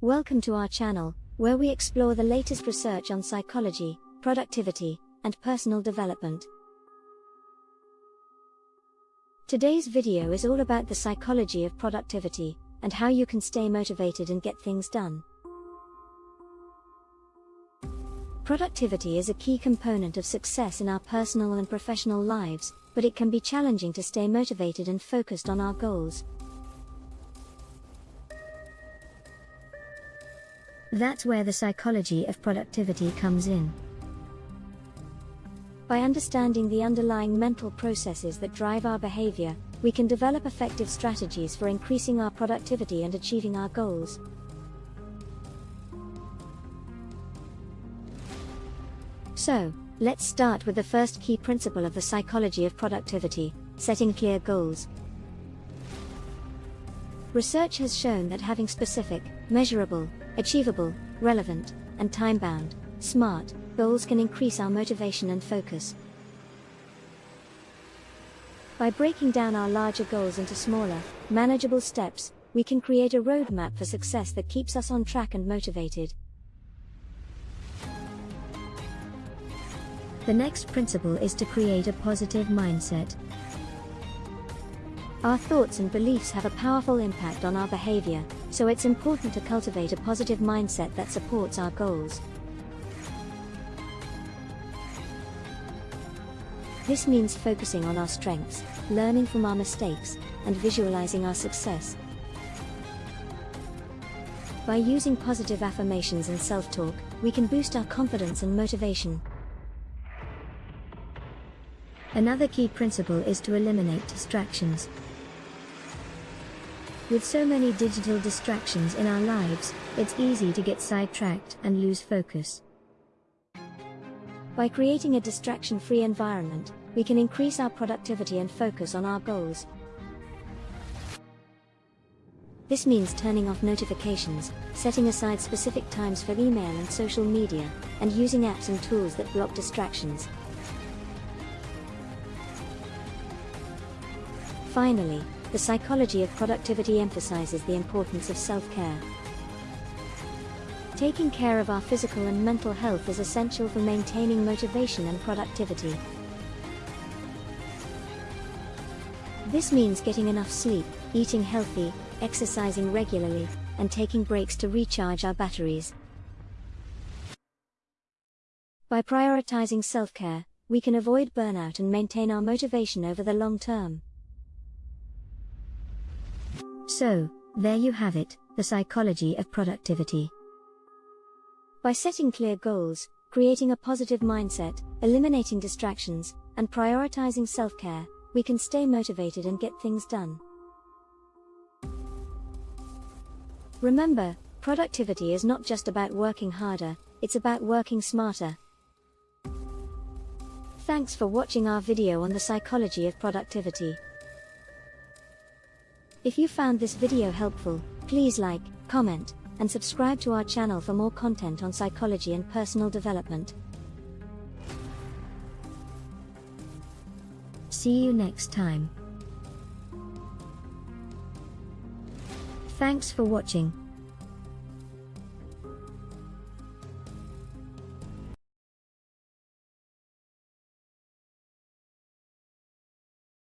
Welcome to our channel, where we explore the latest research on psychology, productivity, and personal development. Today's video is all about the psychology of productivity, and how you can stay motivated and get things done. Productivity is a key component of success in our personal and professional lives, but it can be challenging to stay motivated and focused on our goals. That's where the psychology of productivity comes in. By understanding the underlying mental processes that drive our behavior, we can develop effective strategies for increasing our productivity and achieving our goals. So, let's start with the first key principle of the psychology of productivity setting clear goals. Research has shown that having specific, measurable, achievable, relevant, and time bound, SMART goals can increase our motivation and focus. By breaking down our larger goals into smaller, manageable steps, we can create a roadmap for success that keeps us on track and motivated. The next principle is to create a positive mindset. Our thoughts and beliefs have a powerful impact on our behavior, so it's important to cultivate a positive mindset that supports our goals. This means focusing on our strengths, learning from our mistakes, and visualizing our success. By using positive affirmations and self-talk, we can boost our confidence and motivation. Another key principle is to eliminate distractions. With so many digital distractions in our lives, it's easy to get sidetracked and lose focus. By creating a distraction-free environment, we can increase our productivity and focus on our goals. This means turning off notifications, setting aside specific times for email and social media, and using apps and tools that block distractions. Finally, the psychology of productivity emphasizes the importance of self-care. Taking care of our physical and mental health is essential for maintaining motivation and productivity. This means getting enough sleep, eating healthy, exercising regularly, and taking breaks to recharge our batteries. By prioritizing self-care, we can avoid burnout and maintain our motivation over the long term. So, there you have it, the psychology of productivity. By setting clear goals, creating a positive mindset, eliminating distractions, and prioritizing self-care, we can stay motivated and get things done. Remember, productivity is not just about working harder, it's about working smarter. Thanks for watching our video on the psychology of productivity. If you found this video helpful, please like, comment, and subscribe to our channel for more content on psychology and personal development. See you next time. Thanks for watching.